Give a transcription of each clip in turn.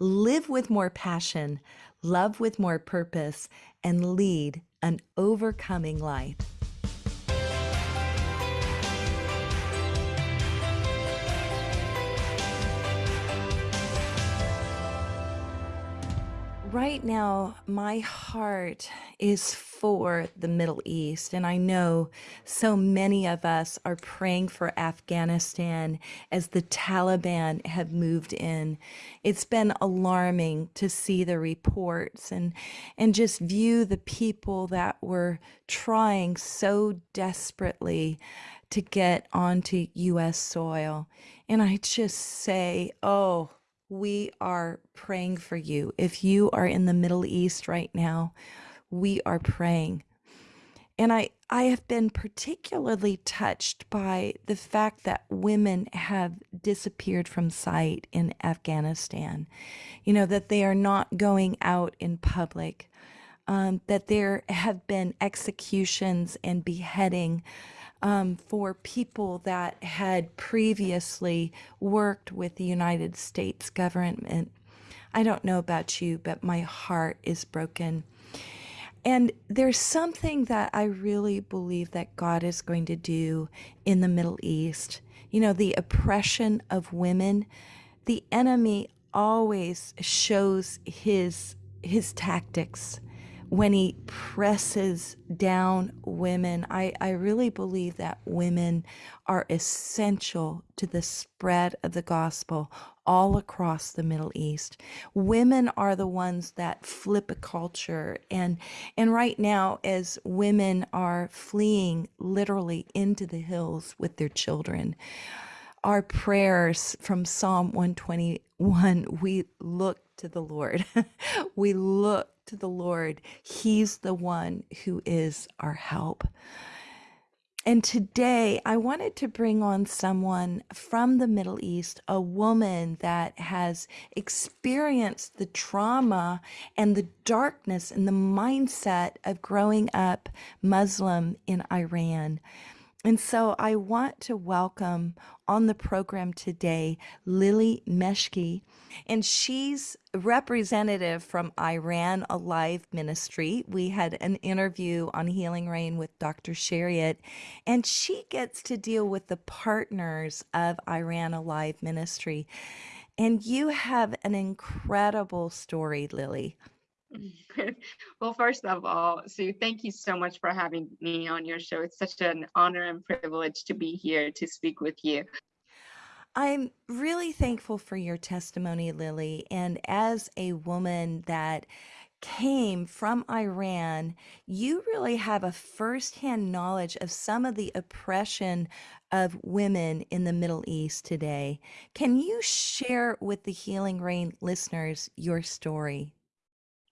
live with more passion, love with more purpose, and lead an overcoming life. Right now, my heart is for the Middle East. And I know so many of us are praying for Afghanistan as the Taliban have moved in. It's been alarming to see the reports and, and just view the people that were trying so desperately to get onto U.S. soil. And I just say, oh, we are praying for you. If you are in the Middle East right now, we are praying. And I, I have been particularly touched by the fact that women have disappeared from sight in Afghanistan. You know, that they are not going out in public, um, that there have been executions and beheading um, for people that had previously worked with the United States government. I don't know about you, but my heart is broken. And there's something that I really believe that God is going to do in the Middle East. You know, the oppression of women, the enemy always shows his his tactics when he presses down women, I, I really believe that women are essential to the spread of the gospel all across the Middle East. Women are the ones that flip a culture and and right now as women are fleeing literally into the hills with their children our prayers from Psalm 121 we look to the Lord. we look to the Lord. He's the one who is our help. And today I wanted to bring on someone from the Middle East, a woman that has experienced the trauma and the darkness and the mindset of growing up Muslim in Iran. And so I want to welcome on the program today Lily Meshki, and she's representative from Iran Alive Ministry. We had an interview on Healing Rain with Dr. Shariat, and she gets to deal with the partners of Iran Alive Ministry. And you have an incredible story, Lily. well, first of all, Sue, thank you so much for having me on your show. It's such an honor and privilege to be here to speak with you. I'm really thankful for your testimony, Lily. And as a woman that came from Iran, you really have a firsthand knowledge of some of the oppression of women in the Middle East today. Can you share with the Healing Rain listeners your story?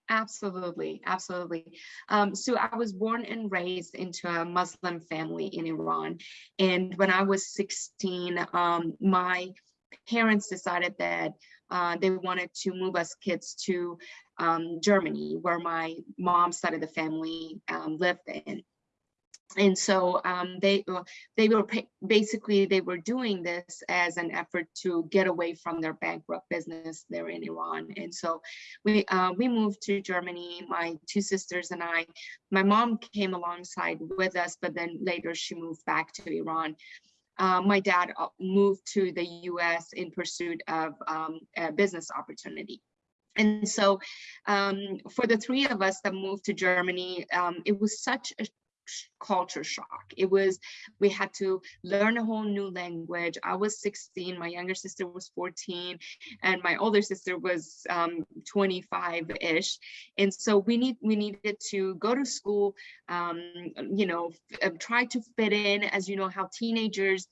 Absolutely, absolutely. Um, so I was born and raised into a Muslim family in Iran. And when I was 16, um, my parents decided that uh, they wanted to move us kids to um, Germany, where my mom side of the family um, lived in and so um, they uh, they were basically they were doing this as an effort to get away from their bankrupt business there in Iran. And so we uh, we moved to Germany. My two sisters and I. My mom came alongside with us, but then later she moved back to Iran. Uh, my dad uh, moved to the U.S. in pursuit of um, a business opportunity. And so um, for the three of us that moved to Germany, um, it was such a culture shock. It was, we had to learn a whole new language. I was 16, my younger sister was 14, and my older sister was 25-ish. Um, and so we need we needed to go to school, um, you know, try to fit in, as you know, how teenagers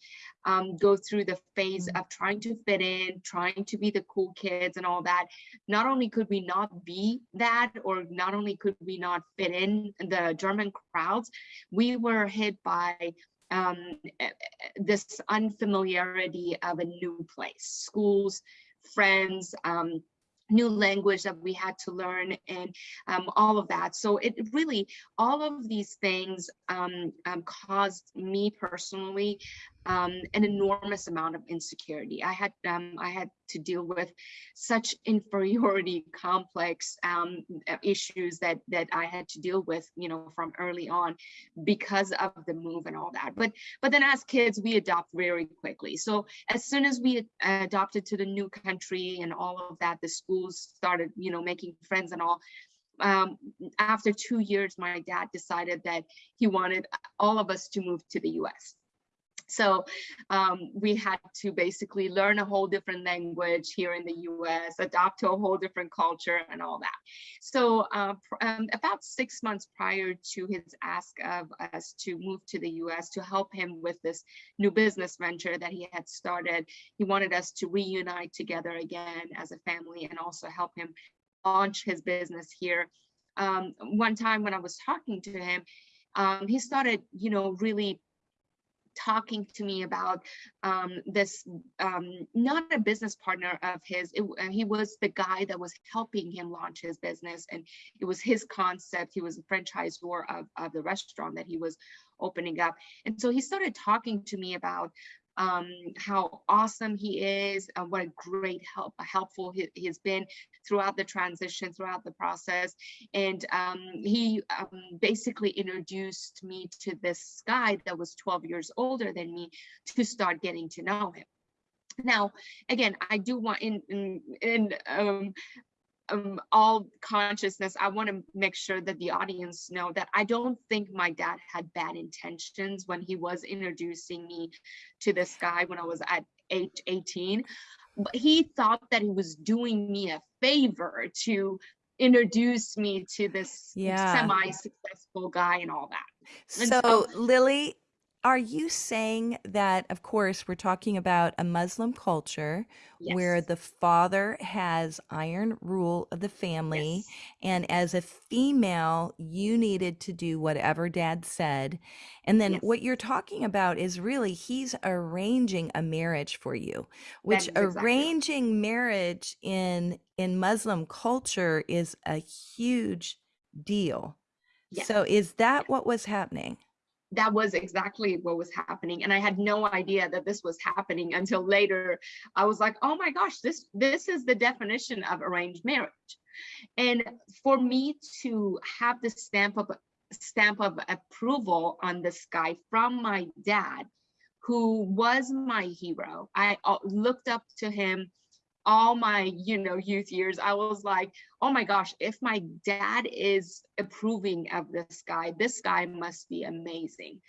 um, go through the phase mm-hmm. of trying to fit in, trying to be the cool kids and all that. Not only could we not be that, or not only could we not fit in the German crowds, we were hit by um, this unfamiliarity of a new place, schools, friends, um, new language that we had to learn and um, all of that. So it really, all of these things um, um, caused me personally um, an enormous amount of insecurity. I had um, I had to deal with such inferiority complex um, issues that that I had to deal with, you know, from early on because of the move and all that. But but then as kids, we adopt very quickly. So as soon as we adopted to the new country and all of that, the schools started, you know, making friends and all um, after two years, my dad decided that he wanted all of us to move to the US. So um, we had to basically learn a whole different language here in the US, adopt to a whole different culture and all that. So uh, um, about six months prior to his ask of us to move to the US to help him with this new business venture that he had started, he wanted us to reunite together again as a family and also help him launch his business here. Um, one time when I was talking to him, um, he started, you know, really talking to me about um, this, um, not a business partner of his, it, uh, he was the guy that was helping him launch his business and it was his concept. He was a franchisor of, of the restaurant that he was opening up. And so he started talking to me about um, how awesome he is, and what a great help, helpful he, has been throughout the transition, throughout the process. And um, he um, basically introduced me to this guy that was 12 years older than me to start getting to know him. Now, again, I do want in in, in um, um, all consciousness, I want to make sure that the audience know that I don't think my dad had bad intentions when he was introducing me to this guy when I was at age 18. But he thought that he was doing me a favor to introduce me to this Yeah. semi-successful guy and all that. And so So, Lily, are you saying that, of course, we're talking about a Muslim culture where the father has iron rule of the family, yes, and as a female, you needed to do whatever dad said. And then yes, what you're talking about is really he's arranging a marriage for you, which exactly arranging marriage in in Muslim culture is a huge deal. Yes, So is that yes. what was happening? That was exactly what was happening and i had no idea that this was happening until later. I was like oh my gosh this this is the definition of arranged marriage. And for me to have the stamp of stamp of approval on this guy from my dad who was my hero i uh, looked up to him all my you know youth years i was like oh my gosh if my dad is approving of this guy this guy must be amazing.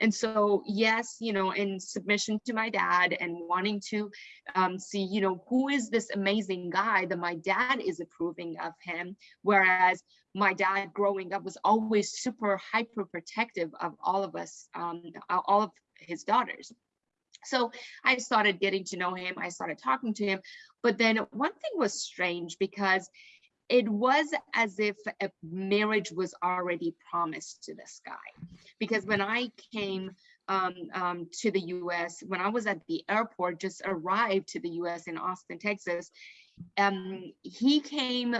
And so yes you know in submission to my dad and wanting to um, see you know who is this amazing guy that my dad is approving of him whereas my dad growing up was always super hyper protective of all of us um, all of his daughters so I started getting to know him. I started talking to him. But then one thing was strange because it was as if a marriage was already promised to this guy. Because when I came um, um, to the US, when I was at the airport, just arrived to the US in Austin, Texas, um, he came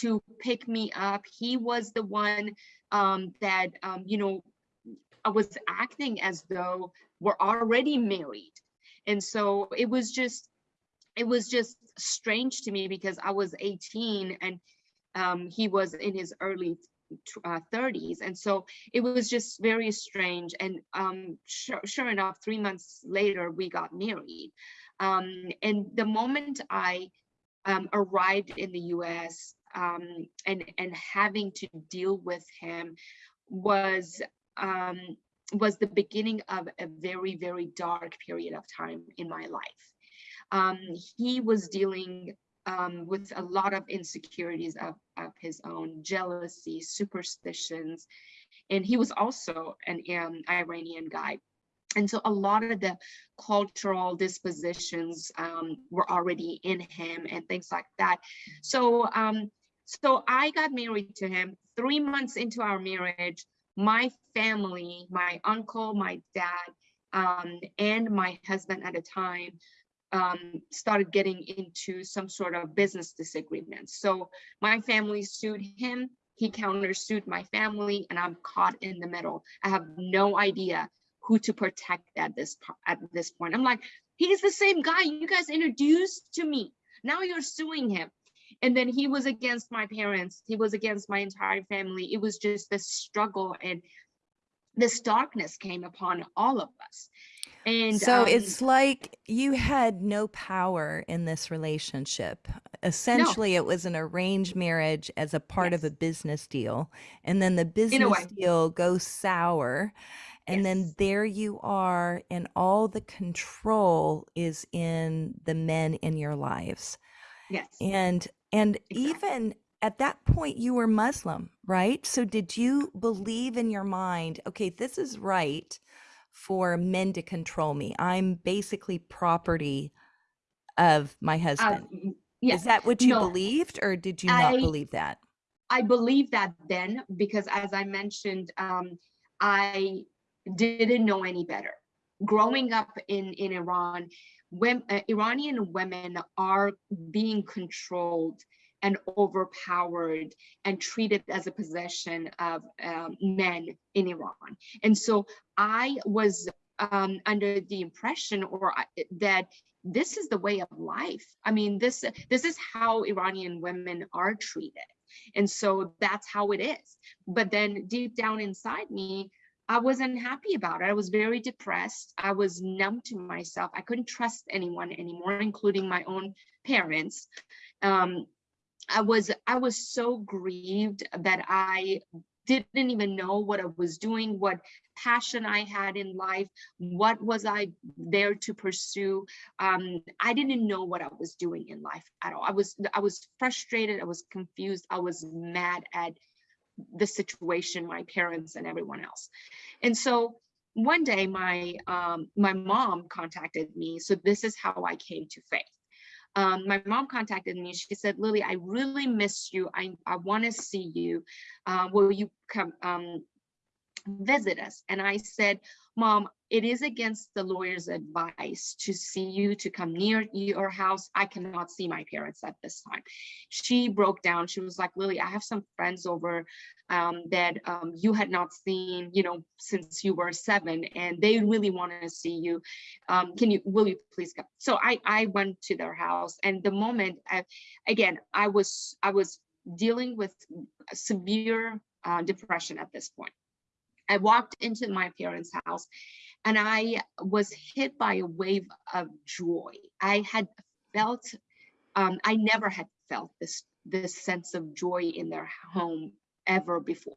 to pick me up. He was the one um, that, um, you know, I was acting as though we're already married. And so it was just, it was just strange to me because I was 18 and um, he was in his early uh, 30s. And so it was just very strange. And um, sure, sure enough, three months later, we got married. Um, and the moment I um, arrived in the US um, and, and having to deal with him was um, was the beginning of a very, very dark period of time in my life. Um, he was dealing um, with a lot of insecurities of, of his own, jealousy, superstitions, and he was also an um, Iranian guy. And so a lot of the cultural dispositions um, were already in him and things like that. So, um, so I got married to him three months into our marriage my family, my uncle, my dad, um, and my husband at the time um, started getting into some sort of business disagreements. So my family sued him, he countersued my family, and I'm caught in the middle. I have no idea who to protect at this at this point. I'm like, he's the same guy you guys introduced to me. Now you're suing him. And then he was against my parents. He was against my entire family. It was just this struggle and this darkness came upon all of us. And So um, it's like you had no power in this relationship. no, Essentially, it was an arranged marriage as a part of a business deal. And then the business deal goes sour. And then there you are, and all the control is in the men in your lives. yes, And and exactly. even at that point you were Muslim, right? So did you believe in your mind, okay, this is right for men to control me. I'm basically property of my Uh, husband. Is that what you no, believed or did you not I believe that? I believe that then because as I mentioned, um, I didn't know any better. Growing up in, in Iran, when, uh, Iranian women are being controlled and overpowered and treated as a possession of um, men in Iran. And so I was um, under the impression or I- that this is the way of life. I mean, this this is how Iranian women are treated. And so that's how it is. But then deep down inside me, I wasn't happy about it. I was very depressed. I was numb to myself. I couldn't trust anyone anymore, including my own parents. Um, I was I was so grieved that I didn't even know what I was doing, what passion I had in life, what was I there to pursue. Um, I didn't know what I was doing in life at all. I was I was frustrated, I was confused, I was mad at the situation, my parents and everyone else. And so one day my um, my mom contacted me. So this is how I came to faith um, my mom contacted me. She said, Lily, I really miss you. I, I want to see you. Uh, will you come um, visit us? And I said, Mom, it is against the lawyer's advice to see you, to come near your house. I cannot see my parents at this time. She broke down. She was like, Lily, I have some friends over um, that um, you had not seen, you know, since you were seven, and they really want to see you. Um, can you, will you please come? So I, I went to their house, and the moment, I, again, I was, I was dealing with severe uh, depression at this point. I walked into my parents' house and I was hit by a wave of joy. I had felt, um, I never had felt this, this sense of joy in their home ever before.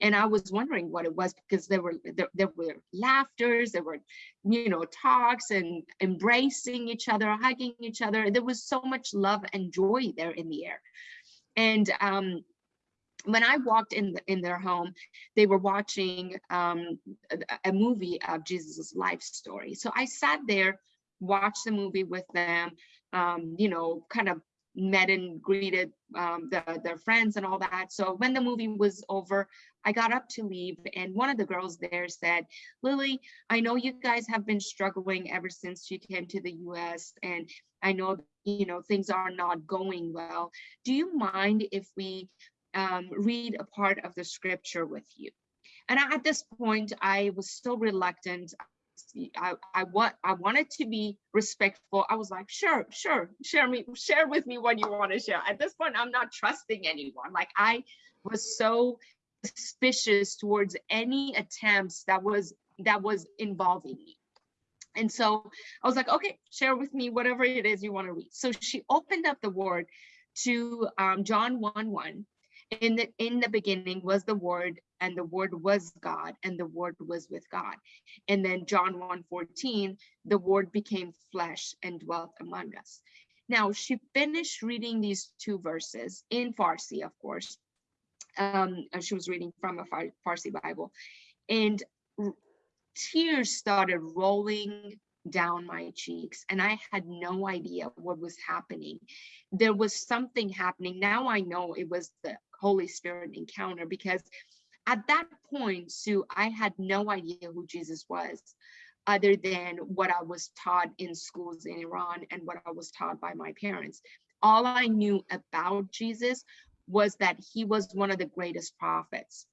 And I was wondering what it was because there were there, there were laughters, there were, you know, talks and embracing each other, hugging each other. There was so much love and joy there in the air. And um, when I walked in the, in their home, they were watching um, a, a movie of Jesus' life story. So I sat there, watched the movie with them, um, you know, kind of met and greeted um, the, their friends and all that. So when the movie was over, I got up to leave, and one of the girls there said, "Lily, I know you guys have been struggling ever since you came to the U.S., and I know you know things are not going well. Do you mind if we um, read a part of the scripture with you. And at this point, I was still reluctant. I, I want I wanted to be respectful. I was like, sure, sure, share me, share with me what you want to share. At this point, I'm not trusting anyone. Like I was so suspicious towards any attempts that was that was involving me. And so I was like, okay, share with me whatever it is you want to read. So she opened up the word to um, John 1 1 in the in the beginning was the word and the word was god and the word was with god and then john 1 14 the word became flesh and dwelt among us now she finished reading these two verses in farsi of course um she was reading from a farsi bible and tears started rolling down my cheeks and I had no idea what was happening. There was something happening. Now I know it was the Holy Spirit encounter because at that point, Sue, I had no idea who Jesus was other than what I was taught in schools in Iran and what I was taught by my parents. All I knew about Jesus was that he was one of the greatest prophets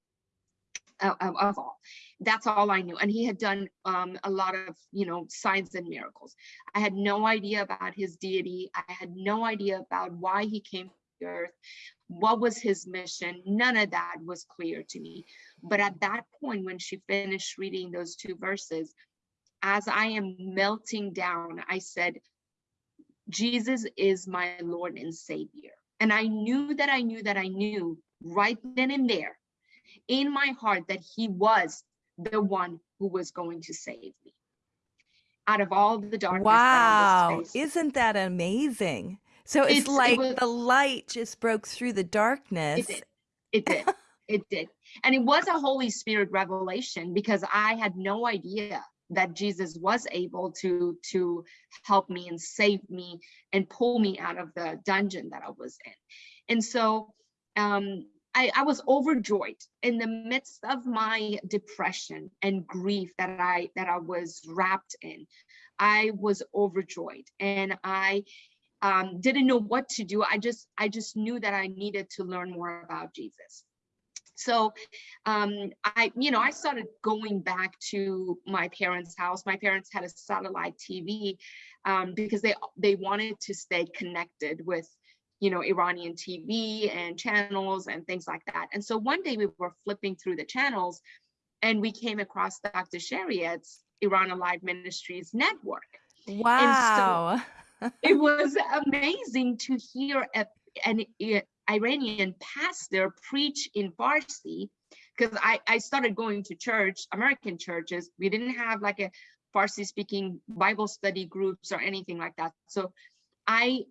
of of all. That's all I knew. And he had done um, a lot of, you know, signs and miracles. I had no idea about his deity. I had no idea about why he came earth, what was his mission. None of that was clear to me. But at that point, when she finished reading those two verses, as I am melting down, I said, Jesus is my Lord and Savior. And I knew that I knew that I knew right then and there in my heart that he was the one who was going to save me out of all the darkness wow isn't that amazing so it's, it's like it was, the light just broke through the darkness. it did. It did. It did. And it was a holy spirit revelation because i had no idea that jesus was able to to help me and save me and pull me out of the dungeon that i was in. And so um I, I was overjoyed in the midst of my depression and grief that I that I was wrapped in. I was overjoyed and I um, didn't know what to do. I just I just knew that I needed to learn more about Jesus. So um, I, you know, I started going back to my parents' house. My parents had a satellite TV um, because they they wanted to stay connected with you know, Iranian TV and channels and things like that. And so one day we were flipping through the channels and we came across Dr. Shariat's Iran Alive Ministries network. Wow. It was amazing to hear a, an Iranian pastor preach in Farsi because I, I started going to church, American churches. We didn't have like a Farsi speaking Bible study groups or anything like that. So I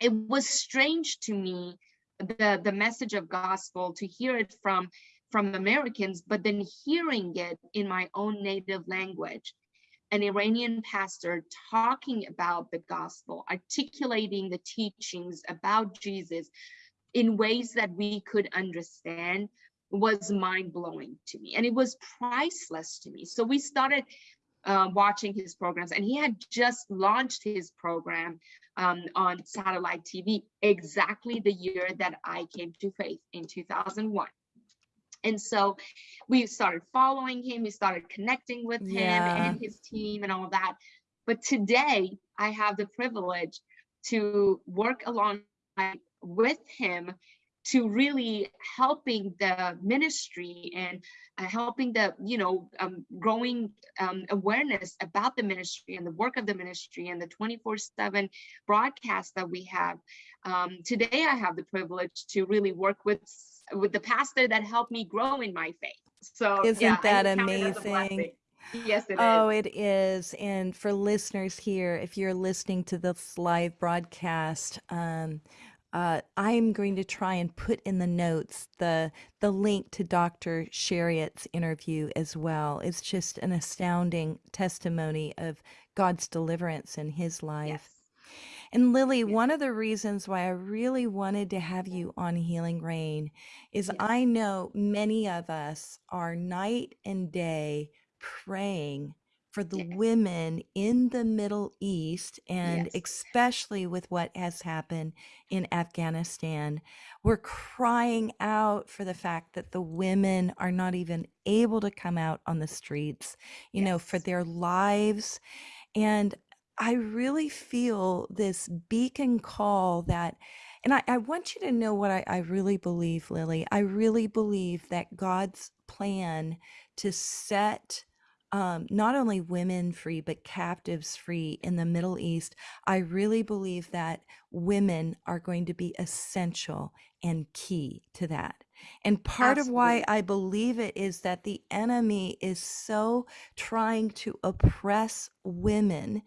it was strange to me the the message of gospel to hear it from from Americans, but then hearing it in my own native language, an Iranian pastor talking about the gospel, articulating the teachings about Jesus in ways that we could understand was mind blowing to me. And it was priceless to me. So we started uh, watching his programs and he had just launched his program um, on satellite TV exactly the year that I came to faith in 2001. And so we started following him, we started connecting with him yeah. and his team and all that. But today I have the privilege to work along with him to really helping the ministry and uh, helping the you know um, growing um, awareness about the ministry and the work of the ministry and the 24 7 broadcast that we have um, today i have the privilege to really work with with the pastor that helped me grow in my faith so isn't yeah, that amazing Yes, it oh, is. it is. And for listeners here, if you're listening to this live broadcast, um, uh, I'm going to try and put in the notes the the link to Dr. Shariat's interview as well. It's just an astounding testimony of God's deliverance in his life. Yes. And Lily, one of the reasons why I really wanted to have you on Healing Rain is yes. I know many of us are night and day praying for the women in the Middle East, and yes. especially with what has happened in Afghanistan. We're crying out for the fact that the women are not even able to come out on the streets, you know, for their lives. And I really feel this beacon call that. And I, I want you to know what I, I really believe, Lily. I really believe that God's plan to set um, not only women free, but captives free in the Middle East. I really believe that women are going to be essential and key to that. And part Absolutely. of why I believe it is that the enemy is so trying to oppress women.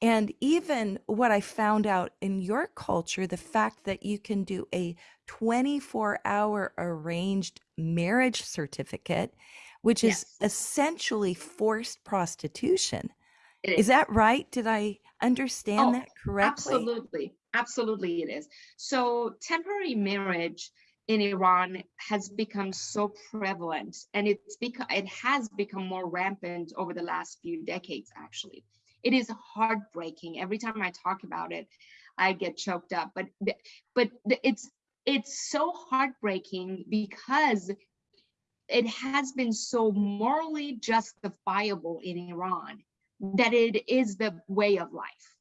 And even what I found out in your culture, the fact that you can do a 24 hour arranged marriage certificate which is essentially forced prostitution. Is. is. that right? Did I understand oh, that correctly? Absolutely. Absolutely, it is. So, temporary marriage in Iran has become so prevalent and it's become it has become more rampant over the last few decades actually. It is heartbreaking. Every time I talk about it, I get choked up. But but it's it's so heartbreaking because it has been so morally justifiable in Iran that it is the way of life.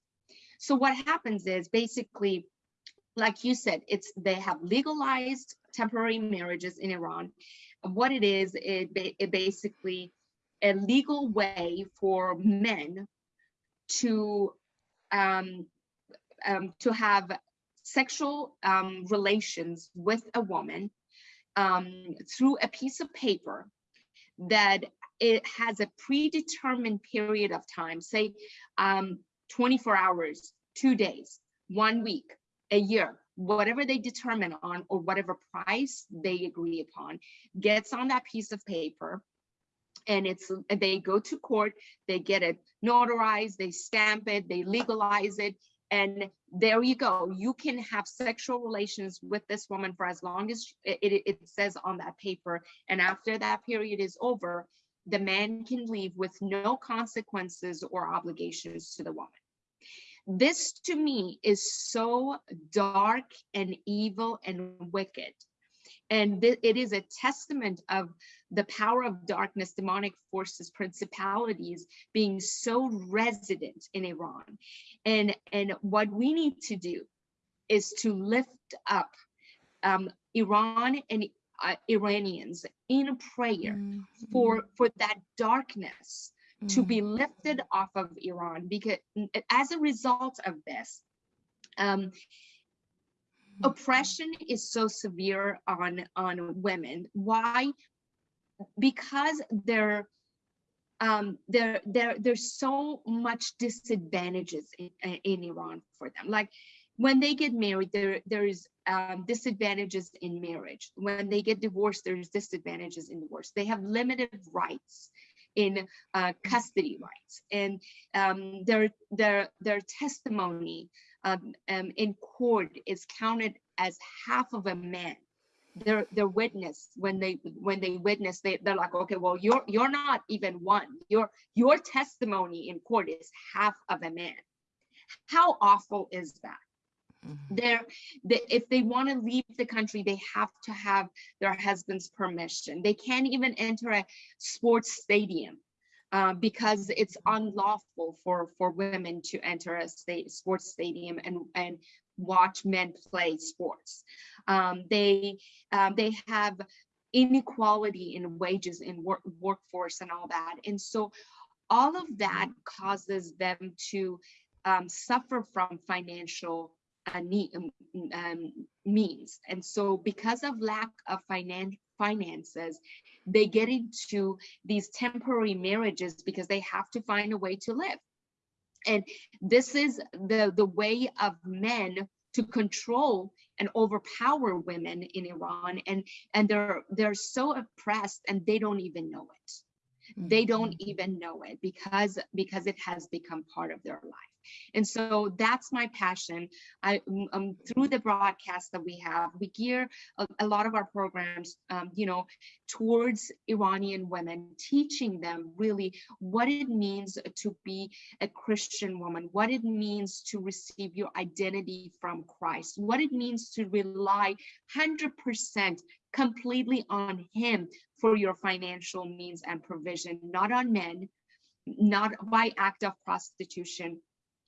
So what happens is basically, like you said, it's they have legalized temporary marriages in Iran. What it is, it, it basically a legal way for men to um, um, to have sexual um, relations with a woman um, through a piece of paper that it has a predetermined period of time, say um, 24 hours, two days, one week, a year, whatever they determine on or whatever price they agree upon gets on that piece of paper and it's they go to court they get it notarized they stamp it they legalize it and there you go. You can have sexual relations with this woman for as long as it, it, it, says on that paper and after that period is over the man can leave with no consequences or obligations to the woman this to me is so dark and evil and wicked and it is a testament of the power of darkness, demonic forces, principalities being so resident in Iran. And, and what we need to do is to lift up um, Iran and uh, Iranians in prayer mm -hmm. for, for that darkness mm to be mm-hmm. lifted off of Iran because as a result of this, um, oppression is so severe on on women. Why? Because there um there there there's so much disadvantages in, in iran for them. Like when they get married there there's um, disadvantages in marriage. When they get divorced there's disadvantages in divorce. They have limited rights in uh, custody rights. And um, their their their testimony um, um, in court is counted as half of a man. Their their witness when they when they witness they, they're like okay well you're you're not even one. Your your testimony in court is half of a man. How awful is that mm-hmm. they're they, if they want to leave the country they have to have their husband's permission they can't even enter a sports stadium uh, because it's unlawful for for women to enter a state sports stadium and and watch men play sports. Um, they um, they have inequality in wages in work, workforce and all that, and so all of that causes them to um, suffer from financial uh, need, um, um, means. And so because of lack of finan finances, they get into these temporary marriages because they have to find a way to live. And this is the, the way of men to control and overpower women in Iran. And, and they're, they're so oppressed and they don't even know it. They don't mm-hmm. even know it because, because it has become part of their life. And so that's my passion. I um, through the broadcast that we have, we gear a, a lot of our programs, um, you know, towards Iranian women, teaching them really what it means to be a Christian woman, what it means to receive your identity from Christ, what it means to rely 100% completely on him for your financial means and provision, not on men, not by act of prostitution,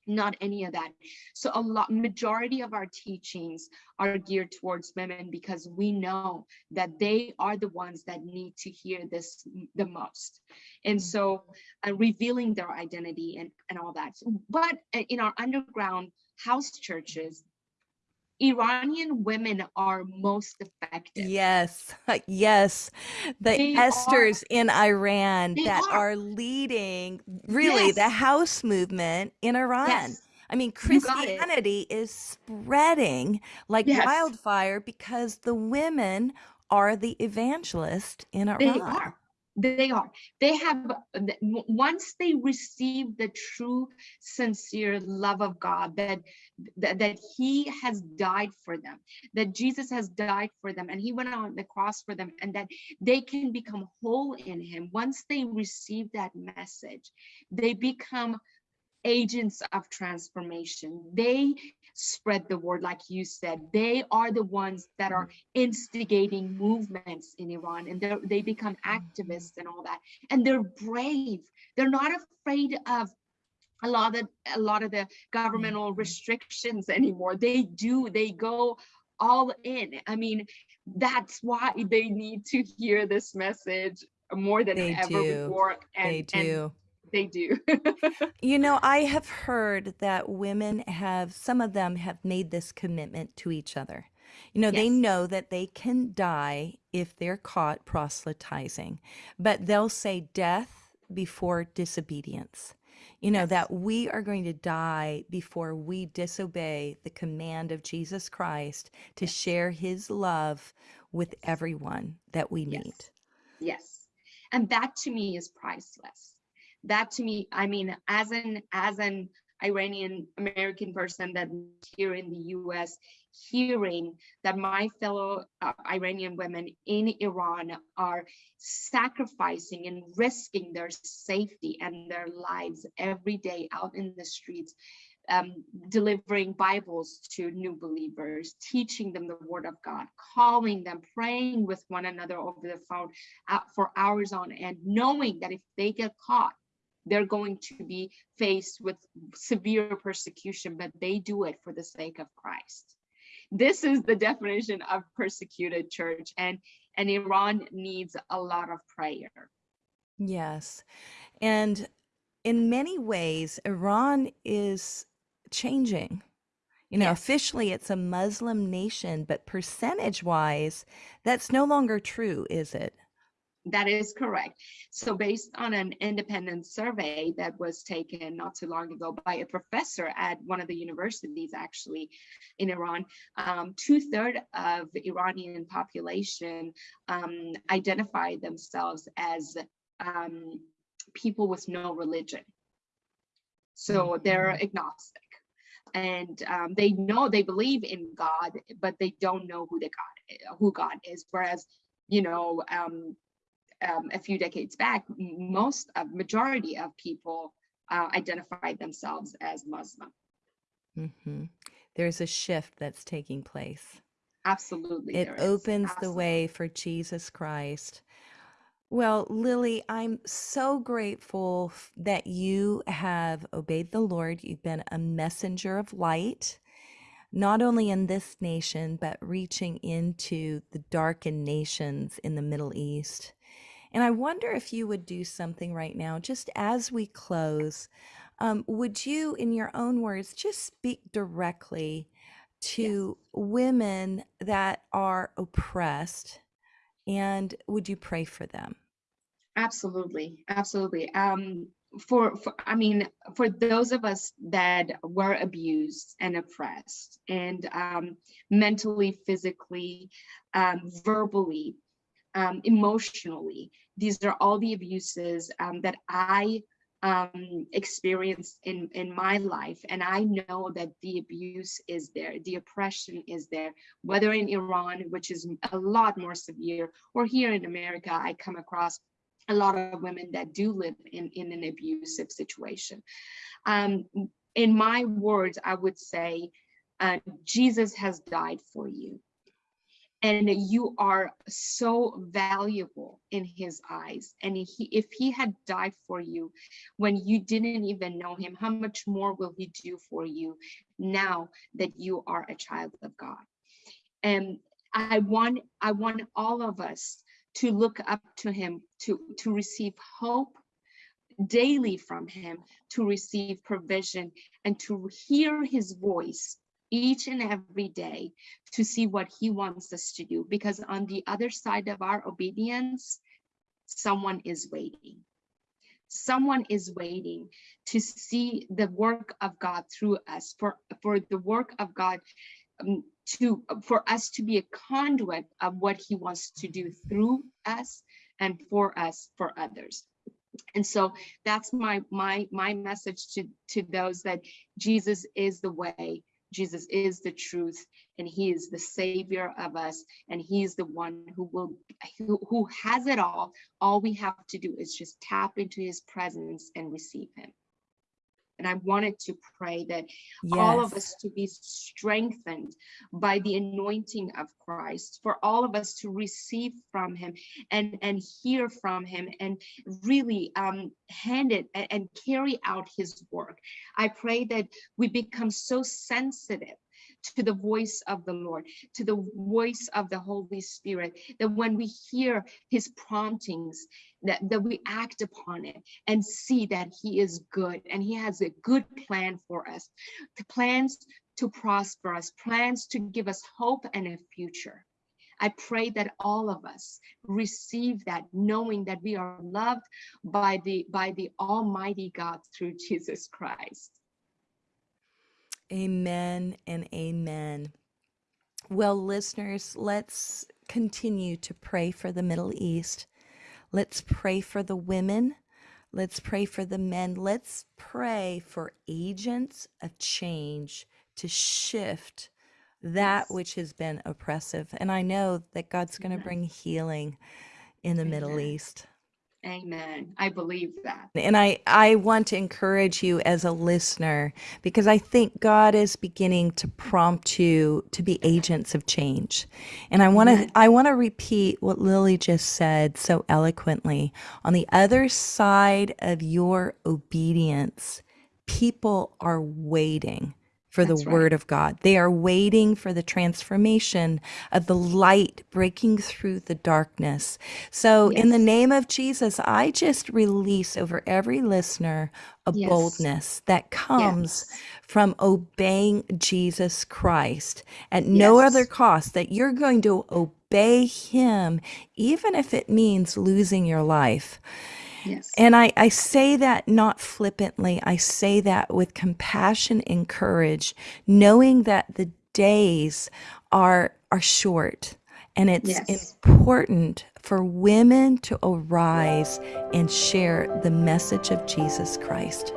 not any of that. So a lot majority of our teachings are geared towards women because we know that they are the ones that need to hear this the most. And so uh, revealing their identity and and all that. But uh, in our underground house churches Iranian women are most effective. Yes, yes. The they Esthers are, in Iran that are. are. leading really yes. the house movement in Iran. Yes. I mean, Christianity is spreading like yes. wildfire because the women are the evangelist in Iran. They are they are. They have once they receive the true sincere love of god that, that that he has died for them that jesus has died for them and he went on the cross for them and that they can become whole in him once they receive that message they become agents of transformation. They spread the word, like you said. They are the ones that are instigating movements in Iran and they become activists and all that. And they're brave. They're not afraid of a lot of a lot of the governmental restrictions anymore. They do, they go all in. I mean, that's why they need to hear this message more than They ever do. before. They And and do. They do. You know, I have heard that women have, some of them have made this commitment to each other. You know, they know that they can die if they're caught proselytizing, but they'll say death before disobedience. You know, yes, that we are going to die before we disobey the command of Jesus Christ to yes, share his love with yes, everyone that we meet. yes. Yes. And that to me is priceless. That to me, I mean, as an as an Iranian American person that here in the US, hearing that my fellow uh, Iranian women in Iran are sacrificing and risking their safety and their lives every day out in the streets um, delivering Bibles to new believers, teaching them the word of God, calling them, praying with one another over the phone uh, for hours on end, knowing that if they get caught, they're going to be faced with severe persecution, but they do it for the sake of Christ. This is the definition of persecuted church, and, and Iran needs a lot of prayer. Yes. And in many ways, Iran is changing. You know, Yes. officially it's a Muslim nation, but percentage wise, that's no longer true, is it? That is correct. So based on an independent survey that was taken not too long ago by a professor at one of the universities actually in Iran, um, two-thirds of the Iranian population um, identify themselves as um, people with no religion. So they're Mhm. agnostic and um, they know they believe in God, but they don't know who the God who God is. Whereas, you know, um, um, a few decades back, most of majority of people uh, identified themselves as Muslim. Mm-hmm. There's a shift that's taking place. Absolutely, It opens the way for Jesus Christ. Well, Lily, I'm so grateful that you have obeyed the Lord. You've been a messenger of light, not only in this nation, but reaching into the darkened nations in the Middle East. And I wonder if you would do something right now, just as we close. Um, would you, in your own words, just speak directly Yes. to women that are oppressed? And would you pray for them? Absolutely, absolutely. Um, for, for, I mean, for those of us that were abused and oppressed, and um, mentally, physically, um, verbally, um, emotionally, these are all the abuses um, that I um, experienced in in my life, and I know that the abuse is there, the oppression is there, whether in Iran, which is a lot more severe, or here in America, I come across a lot of women that do live in, in an abusive situation. Um, in my words, I would say, uh, Jesus has died for you. And you are so valuable in his eyes. And he, if he had died for you when you didn't even know him, how much more will he do for you now that you are a child of God? And I want, I want all of us to look up to him, to, to receive hope daily from him, to receive provision and to hear his voice each and every day to see what he wants us to do. Because on the other side of our obedience, someone is waiting. Someone is waiting to see the work of God through us, for, for the work of God um, to for us to be a conduit of what he wants to do through us and for us for others and so that's my my my message to to those that jesus is the way jesus is the truth and he is the savior of us and he is the one who will who, who has it all. All we have to do is just tap into his presence and receive him And I wanted to pray that all of us to be strengthened by the anointing of Christ, for all of us to receive from him and, and hear from him and really um, hand it and, and carry out his work. I pray that we become so sensitive to the voice of the Lord, to the voice of the Holy Spirit, that when we hear his promptings, that, that we act upon it and see that he is good and he has a good plan for us, the plans to prosper us, plans to give us hope and a future. I pray that all of us receive that, knowing that we are loved by the by the Almighty God through Jesus Christ. Amen and amen. Well, listeners, let's continue to pray for the Middle East. Let's pray for the women. Let's pray for the men. Let's pray for agents of change to shift that which has been oppressive. And I know that God's going to bring healing in the Middle East. Amen. I believe that. And I, I want to encourage you as a listener because I think God is beginning to prompt you to be agents of change. And I want to I want to repeat what Lily just said so eloquently. On the other side of your obedience, people are waiting for the That's right. word of God. They are waiting for the transformation of the light breaking through the darkness. So, in the name of Jesus, I just release over every listener a Yes. boldness that comes Yes. from obeying Jesus Christ at no other cost, that you're going to obey him, even if it means losing your life. Yes. And I, I say that not flippantly. I say that with compassion and courage, knowing that the days are are short. And it's Yes. important for women to arise and share the message of Jesus Christ.